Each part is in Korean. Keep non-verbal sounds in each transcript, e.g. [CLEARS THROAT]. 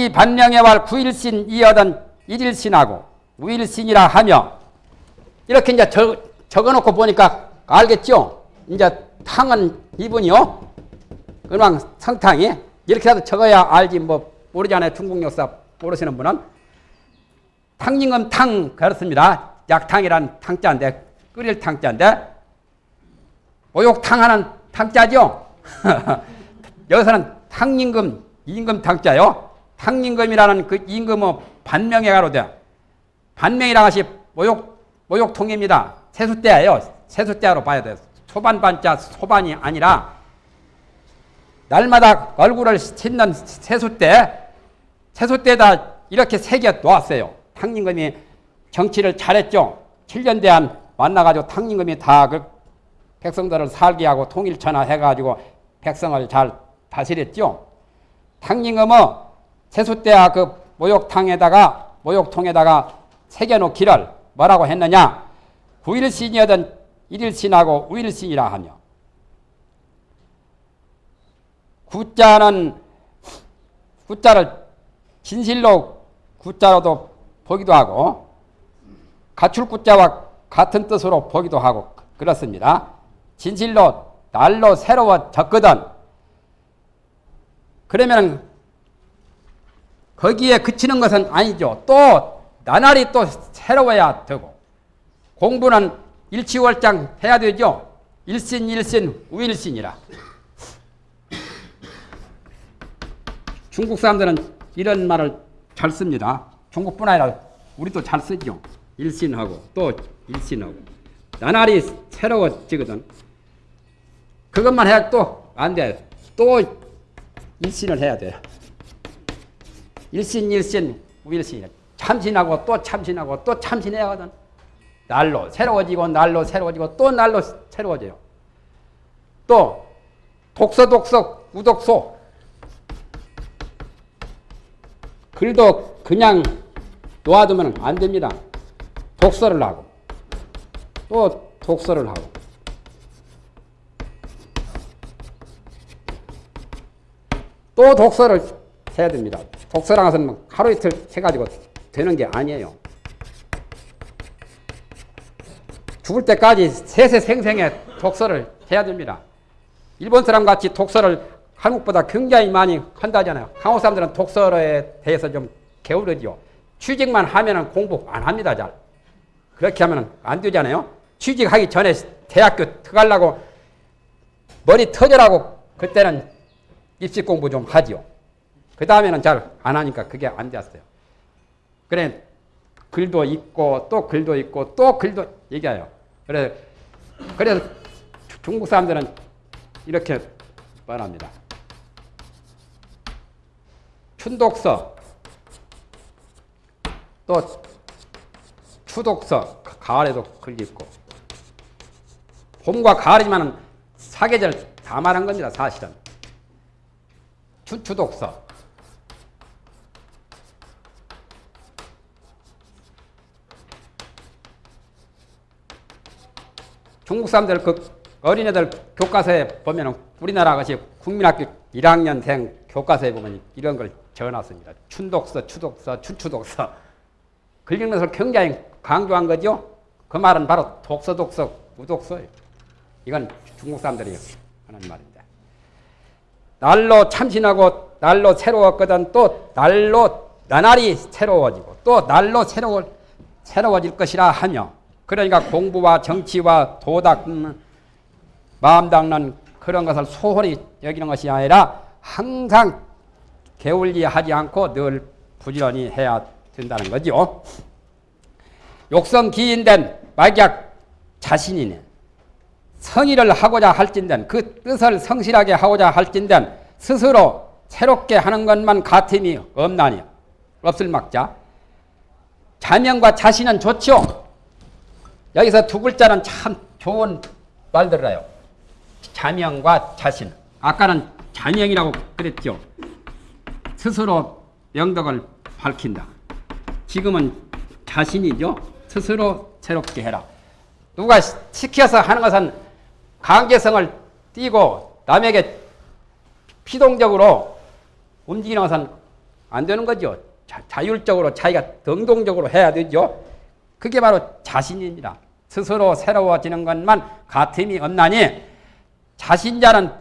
단기 반명의 구일신 이어던 일일신하고 우일신이라 하며 이렇게 이제 적, 적어놓고 보니까 알겠죠? 이제 탕은 이분이요. 은왕 성탕이 이렇게라도 적어야 알지 뭐 모르잖아요. 중국 역사 모르시는 분은 탕님은 탕 그렇습니다. 약탕이란 탕자인데 끓일 탕자인데 모욕탕 하는 탕자죠. [LAUGHS] 여기서는 탕임금 임금 탕자요. 탕임금이라는 그 임금은 반명에 가로 돼. 반명이라 것이 모욕 모욕통입니다. 세수대예요. 세수대로 봐야 돼요. 소반반자 소반이 아니라 날마다 얼굴을 씻는 세수대 세수대에다 이렇게 새겨 놓았어요. 탕임금이 정치를 잘했죠. 7년 대한 만나가지고 탕임금이 다 그 백성들을 살게 하고 통일천하 해가지고 백성을 잘 다스렸죠. 탕임금은 세수대와 그 모욕탕에다가 모욕통에다가 새겨놓기를 뭐라고 했느냐? 9일신이었던 1일신하고 우일신이라 하며 구자는 구자를 진실로 구자로도 보기도 하고 가출 구자와 같은 뜻으로 보기도 하고 그렇습니다. 진실로 날로 새로워졌거든. 그러면 거기에 그치는 것은 아니죠. 또 나날이 또 새로워야 되고 공부는 일치월장 해야 되죠. 일신 일신 우일신이라. 중국 사람들은 이런 말을 잘 씁니다. 중국뿐 아니라 우리도 잘 쓰죠. 일신하고 또 일신하고 나날이 새로워지거든. 그것만 해야 또 안 돼. 또 일신을 해야 돼. 일신 일신 우일신이라. 참신하고 또 참신하고 또 참신해야 하거든. 날로 새로워지고 날로 새로워지고 또 날로 새로워져요. 또 독서 독서 우독소 글도 그냥 놓아두면 안 됩니다. 독서를 하고 또 독서를 하고 또 독서를 해야 됩니다. 독서랑 것은 뭐 하루 이틀 해 가지고 되는 게 아니에요. 죽을 때까지 세세생생의 독서를 해야 됩니다. 일본 사람 같이 독서를 한국보다 굉장히 많이 한다잖아요. 한국 사람들은 독서에 대해서 좀 게으르죠. 취직만 하면 공부 안 합니다, 잘. 그렇게 하면 안 되잖아요. 취직하기 전에 대학교 들어가려고 머리 터져라고 그때는 입시 공부 좀 하지요. 그 다음에는 잘 안 하니까 그게 안 됐어요. 그래, 글도 있고, 또 글도 있고, 또 글도 얘기해요. 그래, 그래서 중국 사람들은 이렇게 말합니다. 춘독서, 또 추독서, 가을에도 글 있고, 봄과 가을이지만 사계절 다 말한 겁니다, 사실은. 춘추독서, 중국 사람들 그 어린애들 교과서에 보면은 우리나라 것이 국민학교 1학년생 교과서에 보면 이런 걸 적어놨습니다. 춘독서, 추독서, 춘추독서. 글리는 것을 굉장히 강조한 거죠. 그 말은 바로 독서, 독서, 우독서예요. 이건 중국 사람들이 하는 말입니다. 날로 참신하고 날로 새로웠거든 또 날로 나날이 새로워지고 또 날로 새로워, 새로워질 것이라 하며 그러니까 공부와 정치와 도덕, 마음 닦는 그런 것을 소홀히 여기는 것이 아니라 항상 게을리하지 않고 늘 부지런히 해야 된다는 거죠. 욕성 기인된 만약 자신이네. 성의를 하고자 할진된 그 뜻을 성실하게 하고자 할진된 스스로 새롭게 하는 것만 같음이 없나니 없을 막자 자명과 자신은 좋죠. 여기서 두 글자는 참 좋은 말들이에요. 자명과 자신. 아까는 자명이라고 그랬죠. 스스로 영덕을 밝힌다. 지금은 자신이죠. 스스로 새롭게 해라. 누가 시켜서 하는 것은 강제성을 띠고 남에게 피동적으로 움직이는 것은 안 되는 거죠. 자, 율적으로 자기가 능동적으로 해야 되죠. 그게 바로 자신입니다. 스스로 새로워지는 것만 같음이 없나니 자신자는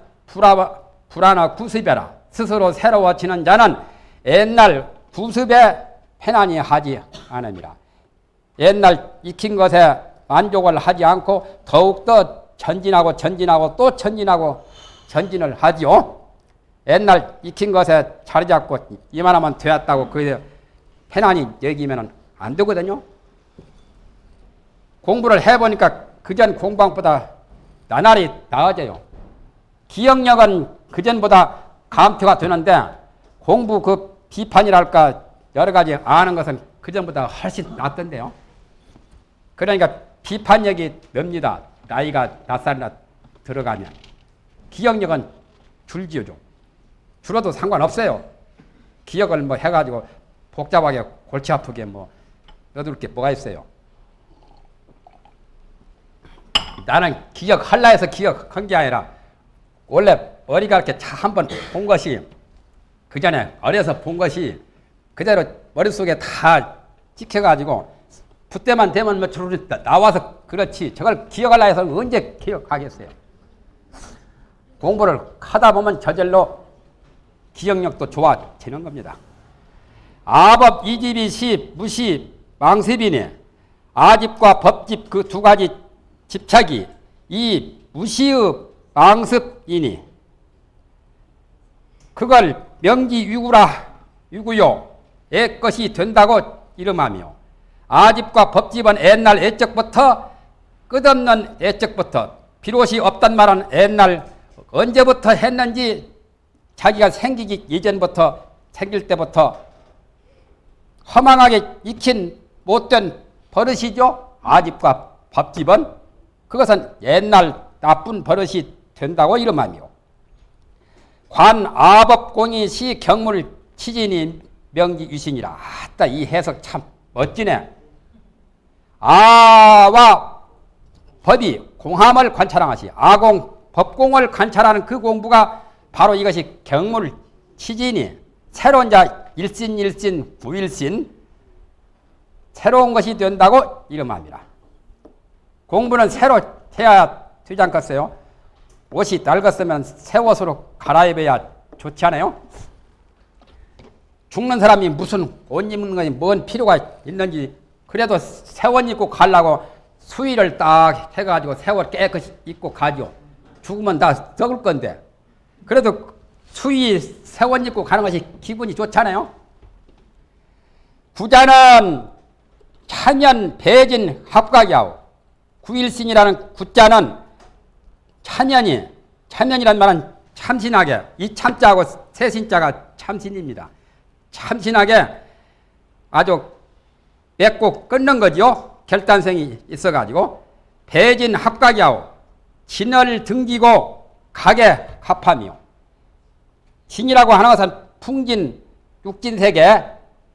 불안하 구습해라. 스스로 새로워지는 자는 옛날 구습에 편안히 하지 않습니다. 옛날 익힌 것에 만족을 하지 않고 더욱더 전진하고 전진하고 또 전진하고 전진을 하지요. 옛날 익힌 것에 자리 잡고 이만하면 되었다고 그 편안히 여기면 안 되거든요. 공부를 해보니까 그전 공방보다 나날이 나아져요. 기억력은 그전보다 감퇴가 되는데 공부 그 비판이랄까 여러 가지 아는 것은 그전보다 훨씬 낫던데요. 그러니까 비판력이 늡니다. 나이가 몇 살이나 들어가면. 기억력은 줄지요, 좀. 줄어도 상관없어요. 기억을 뭐 해가지고 복잡하게 골치 아프게 뭐 넣어둘 게 뭐가 있어요. 나는 기억할라 해서 기억한 게 아니라 원래 머리가 이렇게 한번 본 것이 그 전에 어려서 본 것이 그대로 머릿속에 다 찍혀가지고 그때만 되면 뭐 주르륵 나와서 그렇지 저걸 기억하려 해서 언제 기억하겠어요. 공부를 하다 보면 저절로 기억력도 좋아지는 겁니다. 아법 이집이 시 무시 망습이네 아집과 법집 그 두 가지 집착이 이 무시의 망습이니 그걸 명기유구라 유구요 애 것이 된다고 이름하며 아집과 법집은 옛날 애적부터 끝없는 애적부터 비롯이 없단 말은 옛날 언제부터 했는지 자기가 생기기 이전부터 생길 때부터 허망하게 익힌 못된 버릇이죠. 아집과 밥집은 그것은 옛날 나쁜 버릇이 된다고 이름하며 관아법공이 시 경물 치진이 명기 유신이라 아따 이 해석 참 멋지네. 아와 법이 공함을 관찰하시 아공 법공을 관찰하는 그 공부가 바로 이것이 경물 치진이 새로운 자 일신 일신 부일신 새로운 것이 된다고 이름합니다. 공부는 새로 해야 되지 않겠어요? 옷이 낡았으면 새 옷으로 갈아입어야 좋지 않아요? 죽는 사람이 무슨 옷 입는 것이 뭔 필요가 있는지 그래도 새 옷 입고 가려고 수의를 딱 해가지고 새 옷 깨끗이 입고 가죠. 죽으면 다 썩을 건데 그래도 수의 새 옷 입고 가는 것이 기분이 좋잖아요. 부자는 찬연 배진 합각이하고 구일신이라는 구자는 찬연이 찬연이란 말은 참신하게 이 참자하고 새신자가 참신입니다. 참신하게 아주 맺고 끊는 거죠. 결단성이 있어가지고 배진 합각이하고 진을 등기고 각에 합하며 진이라고 하는 것은 풍진 육진세계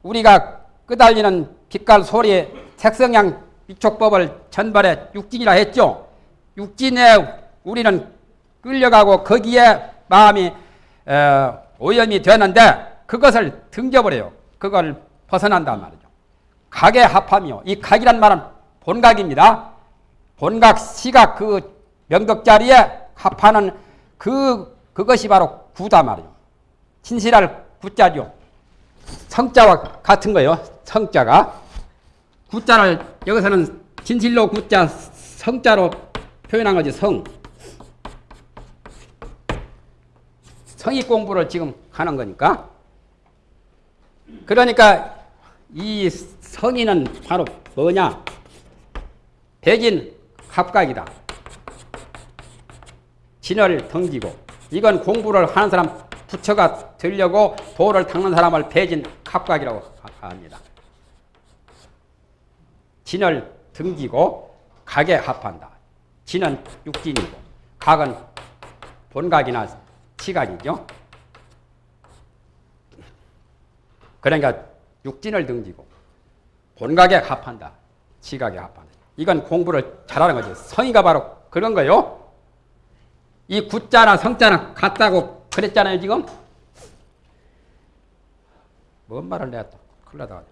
우리가 끄달리는 빛깔 소리 색성양 위촉법을 전발에 육진이라 했죠. 육진에 우리는 끌려가고 거기에 마음이 어, 오염이 되는데 그것을 등져버려요. 그걸 벗어난단 말이죠. 각에 합하며 이 각이란 말은 본각입니다. 본각, 시각 그 명덕 자리에 합하는 그 그것이 바로 구다 말이요. 진실할 구자죠. 성자와 같은 거요. 성자가 구자를 여기서는 진실로 구자 성자로 표현한 거지 성. 성의 공부를 지금 하는 거니까. 그러니까 이 성의는 바로 뭐냐? 백인 합각이다. 진을 던지고 이건 공부를 하는 사람 부처가 되려고 도를 닦는 사람을 배진 합각이라고 합니다. 진을 등기고 각에 합한다. 진은 육진이고 각은 본각이나 시각이죠. 그러니까 육진을 등지고 본각에 합한다. 시각에 합한다. 이건 공부를 잘하는 거죠. 성의가 바로 그런 거요. 이 구자나 성자나 같다고 그랬잖아요, 지금. 뭔 말을 내가 또 큰일 나다.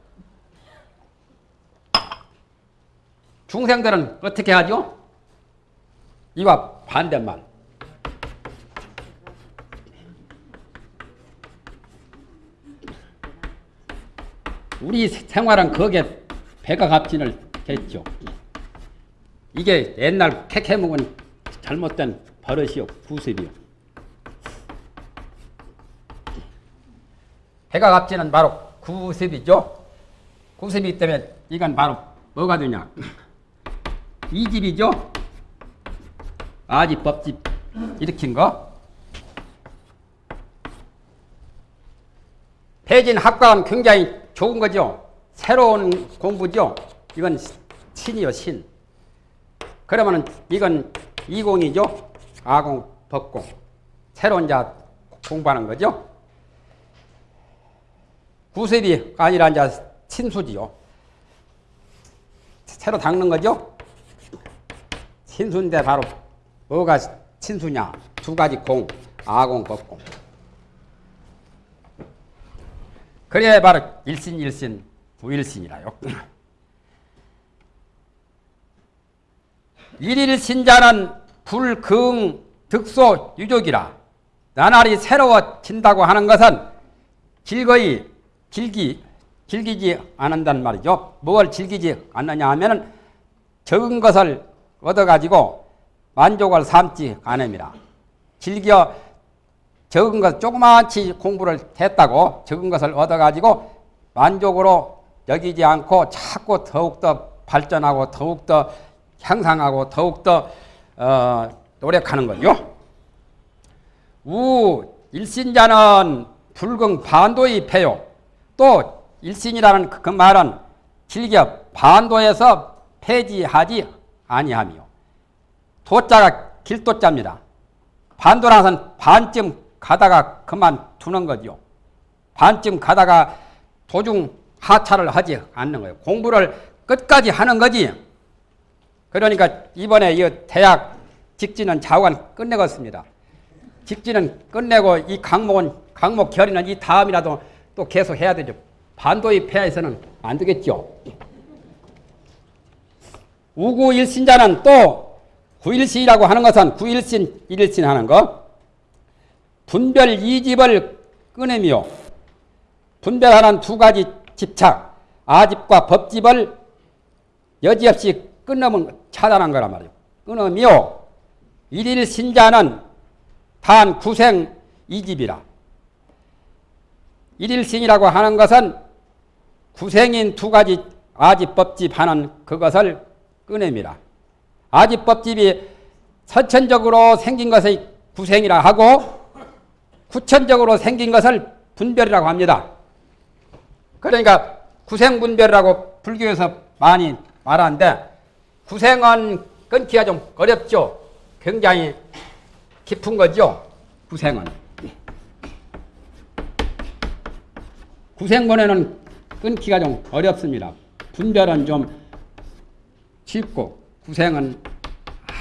중생들은 어떻게 하죠? 이와 반대말. 우리 생활은 거기에 배가 값진을 했죠. 이게 옛날 캐캐 먹은 잘못된 버릇이요, 구습이요. 배가 값지는 바로 구습이죠. 구습이기 때문에 이건 바로 뭐가 되냐? 이 집이죠. 아집 법집 일으킨 거. 배진 학과는 굉장히 좋은 거죠. 새로운 공부죠. 이건 신이요, 신. 그러면은 이건 이공이죠. 아공, 법공. 새로운 자 공부하는 거죠. 구습이 아니라 이제 신수지요. 새로 닦는 거죠. 신수인데 바로 뭐가 신수냐? 두 가지 공, 아공, 법공. 그래야 바로 일신 일신, 부일신이라요. [LAUGHS] 일일신자는 불긍 득소 유족이라 나날이 새로워진다고 하는 것은 즐거이 즐기 즐기지 않는단 말이죠. 뭘 즐기지 않느냐 하면은 적은 것을 얻어가지고 만족을 삼지 않습니다. 즐겨 적은 것 조그마치 공부를 했다고 적은 것을 얻어가지고 만족으로 여기지 않고 자꾸 더욱더 발전하고 더욱더 향상하고 더욱더 어, 노력하는 거죠. 우 일신자는 불경 반도의 패요. 또 일신이라는 그 말은 즐겨 반도에서 폐지하지 아니하며 도자가 길도자입니다. 반도라는 반쯤 가다가 그만두는 거죠. 반쯤 가다가 도중 하차를 하지 않는 거예요. 공부를 끝까지 하는 거지. 그러니까 이번에 이 대학 직진은 자관 끝내겠습니다. 직진은 끝내고 이 강목은 강목 결의는 이 다음이라도 또 계속 해야 되죠. 반도의 폐하에서는 안 되겠죠. 우구일신자는 또 구일신이라고 하는 것은 구일신, 일일신 하는 것. 분별 이집을 끊으며 분별하는 두 가지 집착, 아집과 법집을 여지없이 끊으면 차단한 거란 말이에요. 끊으며 일일신자는 단 구생 이집이라. 일일신이라고 하는 것은 구생인 두 가지 아집법집 하는 그것을 끊음이라. 아집법집이 선천적으로 생긴 것의 구생이라 하고 구천적으로 생긴 것을 분별이라고 합니다. 그러니까 구생분별이라고 불교에서 많이 말하는데 구생은 끊기가 좀 어렵죠. 굉장히 깊은 거죠. 구생은. 구생본에는 끊기가 좀 어렵습니다. 분별은 좀 쉽고 구생은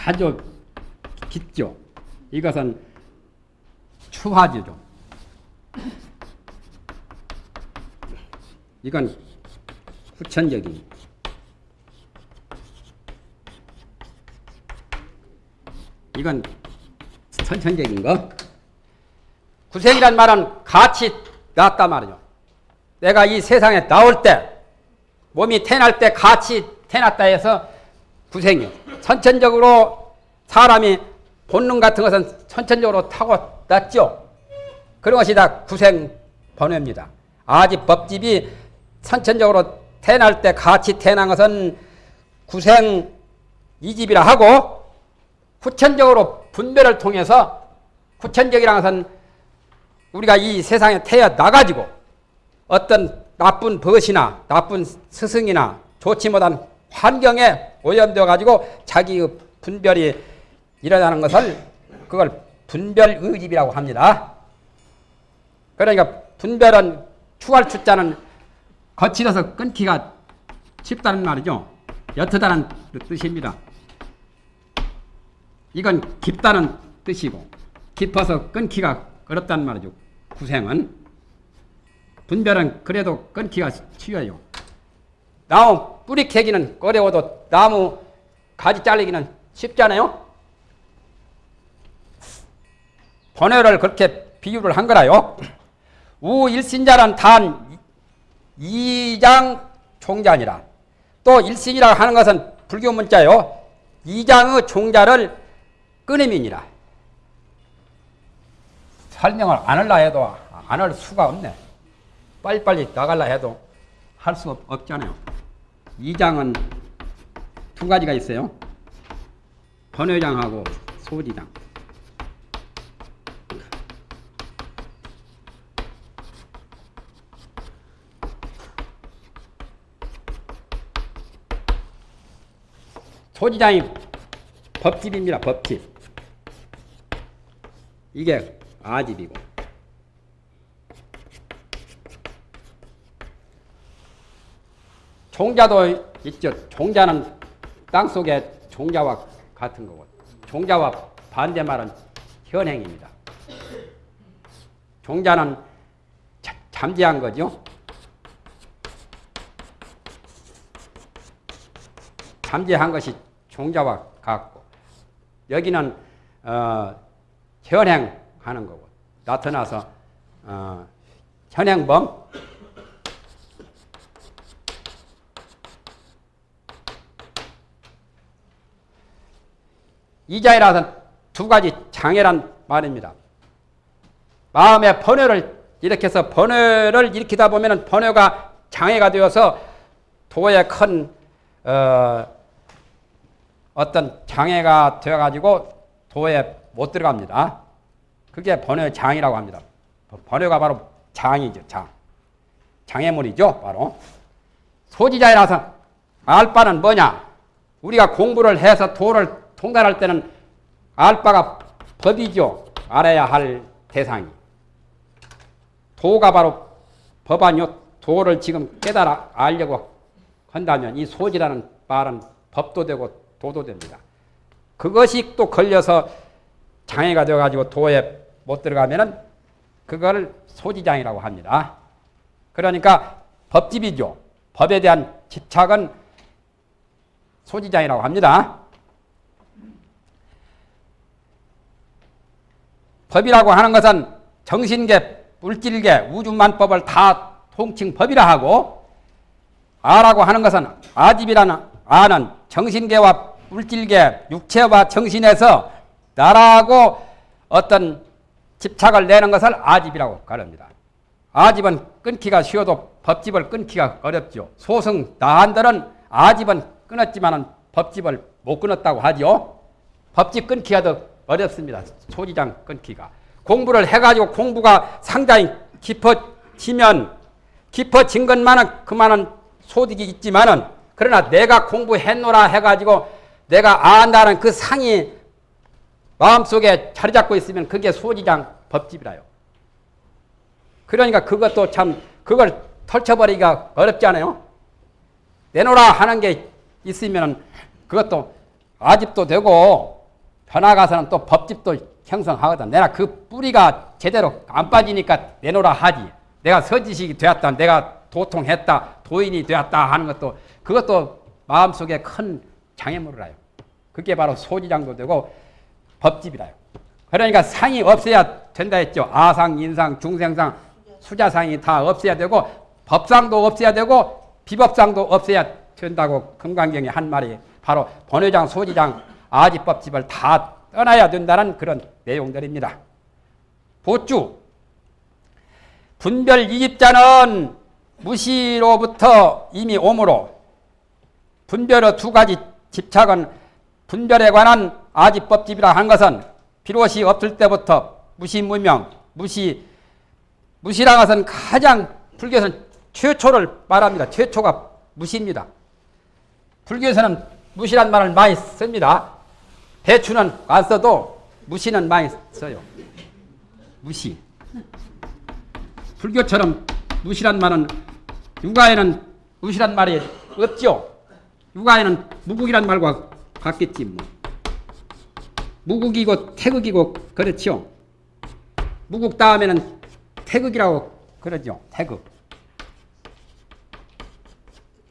아주 깊죠. 이것은 추화지죠. 이건 후천적인 이건 선천적인 거. 구생이란 말은 같이 낳았단 말이죠. 내가 이 세상에 나올 때, 몸이 태어날 때 같이 태어났다 해서 구생이요. 선천적으로 사람이 본능 같은 것은 선천적으로 타고 났죠. 그런 것이 다 구생 번뇌입니다. 아직 법집이 선천적으로 태어날 때 같이 태어난 것은 구생 이집이라 하고 후천적으로 분별을 통해서 후천적이라는 것은 우리가 이 세상에 태어 나가지고 어떤 나쁜 벗이나 나쁜 스승이나 좋지 못한 환경에 오염되어 가지고 자기 분별이 일어나는 것을 그걸 분별 의집이라고 합니다. 그러니까 분별은 추할 추자는 거칠어서 끊기가 쉽다는 말이죠. 옅다는 뜻입니다. 이건 깊다는 뜻이고 깊어서 끊기가 어렵다는 말이죠. 구생은 분별은 그래도 끊기가 쉬워요. 나무 뿌리 캐기는 어려워도 나무 가지 잘리기는 쉽잖아요. 번외를 그렇게 비유를 한 거라요. 우일신자란 단 이장 종자니라. 또 일신이라 하는 것은 불교 문자요. 이장의 종자를 끊임이니라. 설명을 안 할라 해도 안 할 수가 없네. 빨리빨리 나갈라 해도 할 수 없잖아요. 이장은 두 가지가 있어요. 번외장하고 소지장. 소지장이 법집입니다. 법집. 이게 아집이고. 종자도 있죠. 종자는 땅속의 종자와 같은 거고. 종자와 반대말은 현행입니다. 종자는 자, 잠재한 거죠. 잠재한 것이 종자와 같고 여기는 어, 현행하는 거고 나타나서 어, 현행범 이자이라서 두 가지 장애란 말입니다. 마음의 번뇌를 일으켜서 번뇌를 일으키다 보면 번뇌가 장애가 되어서 도에 큰 어, 어떤 장애가 되어가지고 도에 못 들어갑니다. 그게 번뇌 장이라고 합니다. 번뇌가 바로 장이죠, 장. 장애물이죠, 바로. 소지자이라서 알 바는 뭐냐? 우리가 공부를 해서 도를 통달할 때는 알 바가 법이죠. 알아야 할 대상이. 도가 바로 법 아니요. 도를 지금 깨달아 알려고 한다면 이 소지라는 말은 법도 되고 도도 됩니다. 그것이 또 걸려서 장애가 되어가지고 도에 못 들어가면은 그걸 소지장이라고 합니다. 그러니까 법집이죠. 법에 대한 집착은 소지장이라고 합니다. 법이라고 하는 것은 정신계, 물질계, 우주만법을 다 통칭 법이라 하고 아라고 하는 것은 아집이라는 아는 정신계와 물질계, 육체와 정신에서 나라고 어떤 집착을 내는 것을 아집이라고 가릅니다. 아집은 끊기가 쉬워도 법집을 끊기가 어렵죠. 소승 나한들은 아집은 끊었지만 법집을 못 끊었다고 하죠. 법집 끊기가 더 어렵습니다. 소지장 끊기가. 공부를 해가지고 공부가 상당히 깊어지면 깊어진 것만은 그만은 소득이 있지만은 그러나 내가 공부했노라 해가지고 내가 안다는 그 상이 마음속에 자리 잡고 있으면 그게 소지장 법집이라요. 그러니까 그것도 참 그걸 털쳐버리기가 어렵지 않아요? 내놓으라 하는 게 있으면 그것도 아집도 되고 변화가서는 또 법집도 형성하거든. 내가 그 뿌리가 제대로 안 빠지니까 내놓으라 하지. 내가 서지식이 되었다. 내가 도통했다. 도인이 되었다 하는 것도 그것도 마음속에 큰 장애물이라요. 그게 바로 소지장도 되고 법집이라요. 그러니까 상이 없어야 된다 했죠. 아상, 인상, 중생상, 수자상이 다 없어야 되고 법상도 없어야 되고 비법상도 없어야 된다고 금강경에 한 말이 바로 번외장, 소지장, 아지법 집을 다 떠나야 된다는 그런 내용들입니다. 보주 분별 이집자는 무시로부터 이미 오므로 분별의 두 가지 집착은 분별에 관한 아지법집이라 한 것은 비롯이 없을 때부터 무시무명, 무시, 무시라 것은 가장 불교에서는 최초를 말합니다. 최초가 무시입니다. 불교에서는 무시란 말을 많이 씁니다. 대추는 안 써도 무시는 많이 써요. 무시. 불교처럼 무시란 말은 육아에는 무시란 말이 없죠. 육아에는 무국이란 말과 같겠지 뭐. 무국이고 태극이고 그렇죠. 무국 다음에는 태극이라고 그러죠. 태극.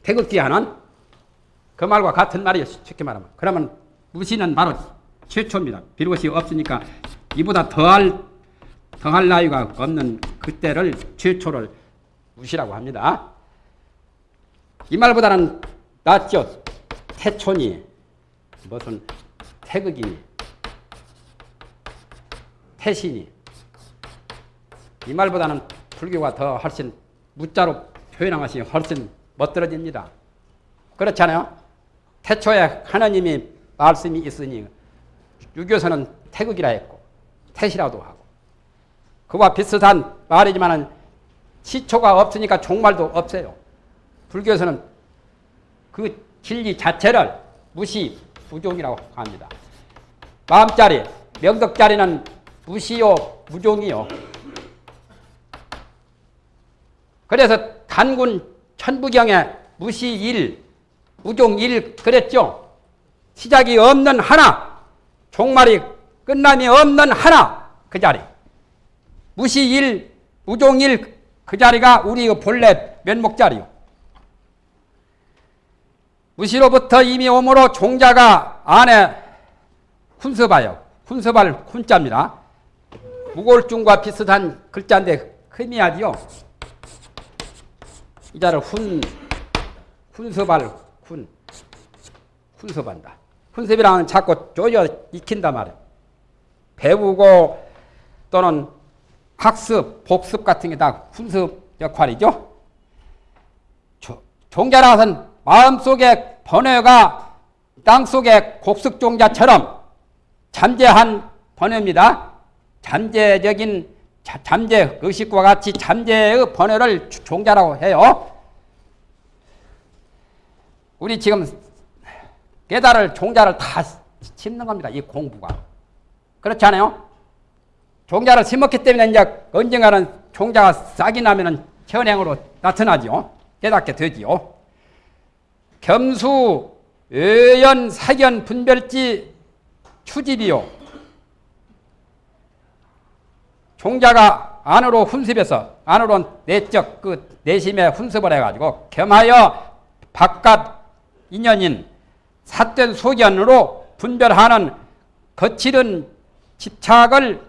태극기 하는 그 말과 같은 말이에요. 쉽게 말하면. 그러면 무시는 바로 최초입니다. 비롯이 없으니까 이보다 더할 더할 나위가 없는 그때를 최초를 무시라고 합니다. 이 말보다는 낫죠. 태촌이 무슨 태극이니 태신이 이 말보다는 불교가 더 훨씬 무자로 표현한 것이 훨씬 멋들어집니다. 그렇잖아요. 태초에 하나님이 말씀이 있으니 유교서는 태극이라 했고 태시라도 하고 그와 비슷한 말이지만 시초가 없으니까 종말도 없어요. 불교에서는 그 진리 자체를 무시, 무종이라고 합니다. 마음자리, 명덕자리는 무시요, 무종이요. 그래서 단군 천부경에 무시 일, 무종 일 그랬죠. 시작이 없는 하나, 종말이 끝남이 없는 하나 그 자리. 무시 일, 무종 일 그 자리가 우리 본래 면목 자리요. 무시로부터 이미 오므로 종자가 안에 훈서봐요. 훈서발 훈자입니다. 무골중과 비슷한 글자인데 흠이하지요. 이 자를 훈, 훈서발 훈, 훈서반다. 훈섭이랑은 자꾸 쪼여 익힌단 말이에요. 배우고 또는 학습, 복습 같은 게 다 훈습 역할이죠. 종자라서는 마음속에 번뇌가 땅속의 곡식종자처럼 잠재한 번뇌입니다. 잠재적인 잠재 의식과 같이 잠재의 번뇌를 종자라고 해요. 우리 지금 깨달을 종자를 다 심는 겁니다. 이 공부가. 그렇지 않아요? 종자를 심었기 때문에 이제 언젠가는 종자가 싹이 나면은 현행으로 나타나죠. 깨닫게 되지요. 겸수, 의연, 사견, 분별지, 추집이요. 종자가 안으로 훈습해서 안으로 내적 그 내심에 훈습을 해가지고 겸하여 바깥 인연인 삿된 소견으로 분별하는 거칠은 집착을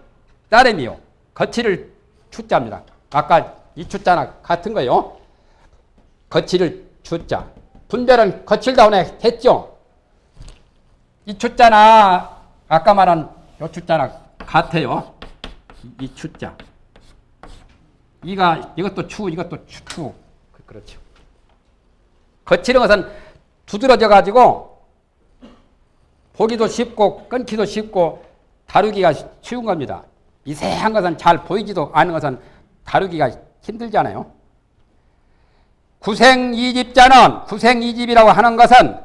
따름이요. 거칠을 추자입니다. 아까 이 추자나 같은 거요. 거칠을 추자. 분별은 거칠다운에 했죠. 이 추자나 아까 말한 요 추자나 같아요. 이, 이 추자. 이가 이것도 추, 이것도 추, 추. 그렇죠. 거칠은 것은 두드러져 가지고 보기도 쉽고 끊기도 쉽고 다루기가 쉬운 겁니다. 미세한 것은 잘 보이지도 않은 것은 다루기가 힘들잖아요. 구생이집자는 구생이집이라고 하는 것은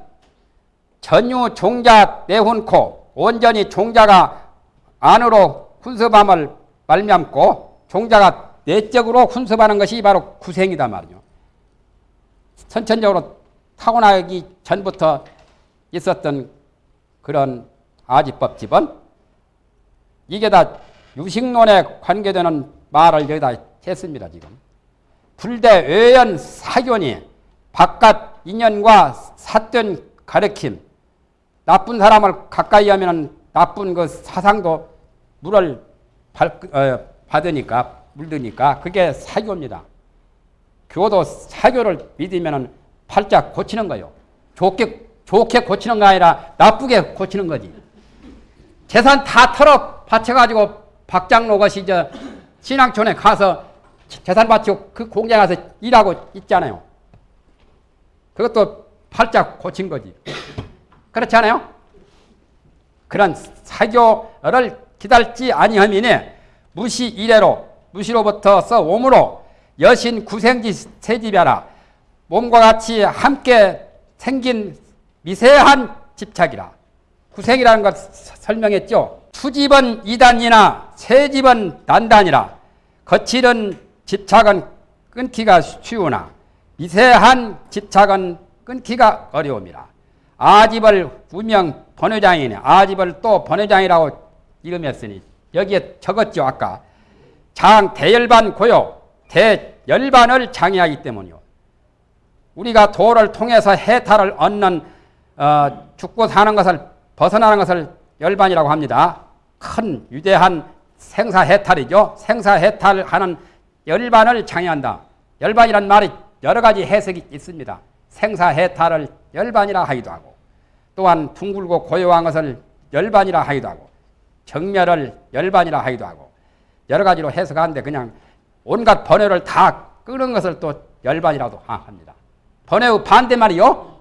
전유 종자 내훈코 온전히 종자가 안으로 훈습함을 말미암고 종자가 내적으로 훈습하는 것이 바로 구생이다 말이죠. 선천적으로 타고나기 전부터 있었던 그런 아지법 집은 이게 다 유식론에 관계되는 말을 여기다 했습니다, 지금. 불대 외연 사견이 바깥 인연과 삿된 가르침, 나쁜 사람을 가까이 하면 나쁜 그 사상도 물을 어, 받으니까, 물드니까 그게 사교입니다. 교도 사교를 믿으면 팔자 고치는 거예요. 좋게, 좋게 고치는 거 아니라 나쁘게 고치는 거지. 재산 다 털어 바쳐가지고 박장로 것이 저 신앙촌에 가서 재산 바치고 그 공장 가서 일하고 있잖아요. 그것도 팔짝 고친 거지. 그렇지 않아요? 그런 사교를 기다지 아니하면 무시 이래로 무시로부터서 오므로 여신 구생지 세집이라 몸과 같이 함께 생긴 미세한 집착이라 구생이라는 걸 설명했죠. 투집은 이단이나 세집은 단단이라 거칠은 집착은 끊기가 쉬우나 미세한 집착은 끊기가 어려움이라. 아집을 우명 번외장이네. 아집을 또 번외장이라고 이름했으니 여기에 적었죠 아까. 장 대열반 고요 대열반을 장애하기 때문이요. 우리가 도를 통해서 해탈을 얻는 어, 죽고 사는 것을 벗어나는 것을 열반이라고 합니다. 큰 위대한 생사해탈이죠. 생사해탈하는 열반을 창의한다. 열반이란 말이 여러 가지 해석이 있습니다. 생사해탈을 열반이라 하기도 하고 또한 둥글고 고요한 것을 열반이라 하기도 하고 정멸을 열반이라 하기도 하고 여러 가지로 해석하는데 그냥 온갖 번뇌를 다 끄는 것을 또 열반이라고 합니다. 번뇌의 반대말이요.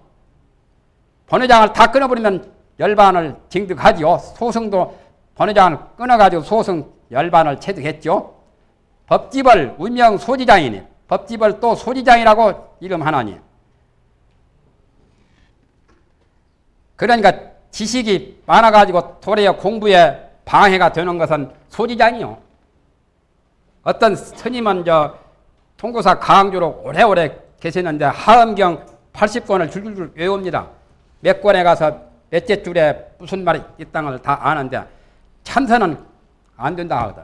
번뇌장을 다 끊어버리면 열반을 징득하지요. 소승도 번뇌장을 끊어가지고 소승 열반을 체득했죠. 법집을 운명 소지장이니 법집을 또 소지장이라고 이름하나니 그러니까 지식이 많아가지고 도리어 공부에 방해가 되는 것은 소지장이요. 어떤 스님은 저 통고사 강주로 오래오래 계셨는데 하엄경 80권을 줄줄줄 외웁니다. 몇 권에 가서 몇째 줄에 무슨 말이 있다는 걸다 아는데 참선은 안 된다 하거든.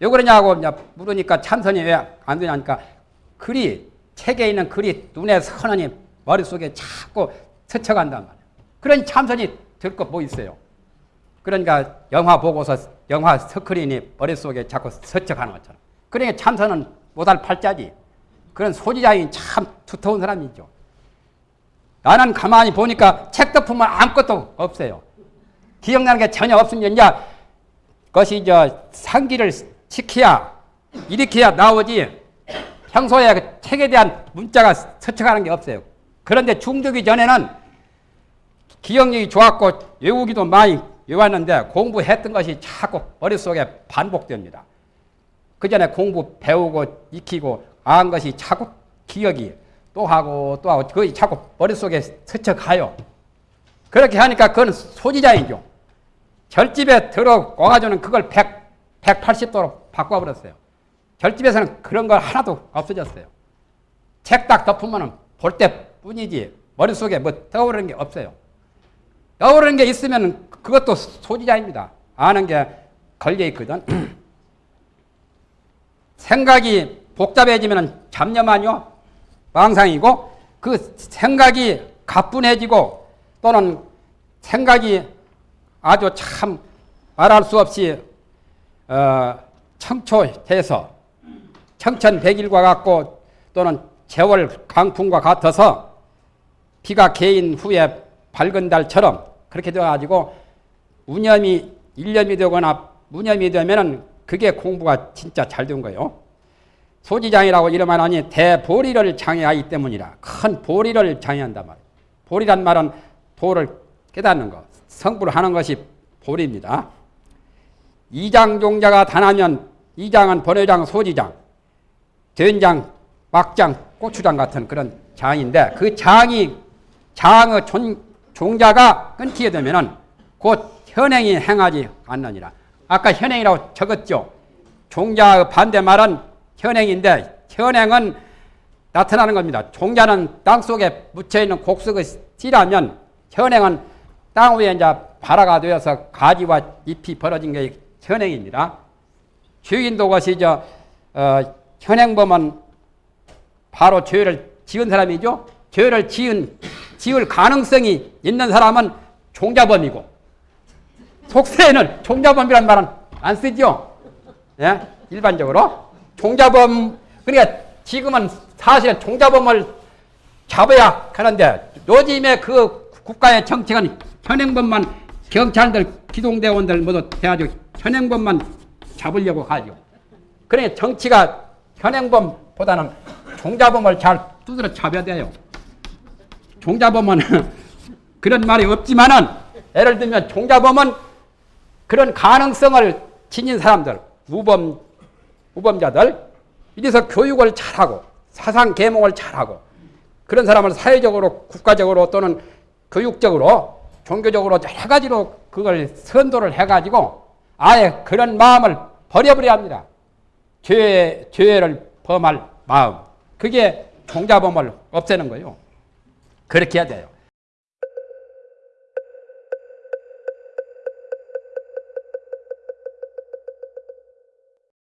왜 그러냐고 물으니까 참선이 왜 안 되냐니까 글이 책에 있는 글이 눈에 선하니 머릿속에 자꾸 스쳐간단 말이야. 그러니 참선이 될 것 뭐 있어요. 그러니까 영화 보고서 영화 스크린이 머릿속에 자꾸 스쳐가는 것처럼. 그러니까 참선은 못할 팔자지. 그런 소지자인 참 두터운 사람이죠. 나는 가만히 보니까 책 덮으면 아무것도 없어요. 기억나는 게 전혀 이제 그것이 저 상기를 시켜야 일으켜야 나오지 평소에 그 책에 대한 문자가 스쳐가는 게 없어요. 그런데 중독이 전에는 기억력이 좋았고 외우기도 많이 외웠는데 공부했던 것이 자꾸 머릿속에 반복됩니다. 그 전에 공부 배우고 익히고 안 것이 자꾸 기억이 또 하고 또 하고 그게 자꾸 머릿속에 스쳐가요. 그렇게 하니까 그건 소지자이죠. 결집에 들어 와가지고는 그걸 100, 180도로 바꿔버렸어요. 결집에서는 그런 걸 하나도 없어졌어요. 책 딱 덮으면 볼 때뿐이지 머릿속에 뭐 떠오르는 게 없어요. 떠오르는 게 있으면 그것도 소지자입니다. 아는 게 걸려있거든. [CLEARS THROAT] 생각이 복잡해지면 잡념아니요? 망상이고 그 생각이 가뿐해지고 또는 생각이 아주 참 말할 수 없이 어, 청초해서 청천백일과 같고 또는 재월 강풍과 같아서 비가 개인 후에 밝은 달처럼 그렇게 되어가지고 우념이 일념이 되거나 무념이 되면은 그게 공부가 진짜 잘 된 거예요. 소지장이라고 이름하니 대보리를 장애하기 때문이라 큰 보리를 장애한단 말이에요. 보리란 말은 도를 깨닫는 것, 성불을 하는 것이 보리입니다. 이장 종자가 단하면 이장은 번외장, 소지장, 된장, 막장, 고추장 같은 그런 장인데 그 장이 장의 종자가 끊기게 되면은 곧 현행이 행하지 않느니라. 아까 현행이라고 적었죠. 종자의 반대 말은 현행인데 현행은 나타나는 겁니다. 종자는 땅 속에 묻혀 있는 곡석의 씨라면 현행은 땅 위에 이제 발화가 되어서 가지와 잎이 벌어진 게 현행입니다. 주인도 것이 저 어, 현행범은 바로 죄를 지은 사람이죠. 죄를 지은 지을 가능성이 있는 사람은 종자범이고 속세에는 종자범이란 말은 안 쓰죠. 예? 일반적으로 종자범 그러니까 지금은 사실은 종자범을 잡아야 하는데 요즘에 그 국가의 정책은 현행범만 경찰들 기동대원들 모두 돼가지고 현행범만 잡으려고 하죠. 그러니 정치가 현행범보다는 종자범을 잘 두드려 잡아야 돼요. 종자범은 [LAUGHS] 그런 말이 없지만은 예를 들면 종자범은 그런 가능성을 지닌 사람들, 무범 우범자들 이래서 교육을 잘하고 사상 계몽을 잘하고 그런 사람을 사회적으로 국가적으로 또는 교육적으로 종교적으로 여러 가지로 그걸 선도를 해가지고 아예 그런 마음을 버려버려야 합니다. 죄, 죄를 범할 마음. 그게 종자범을 없애는 거예요. 그렇게 해야 돼요.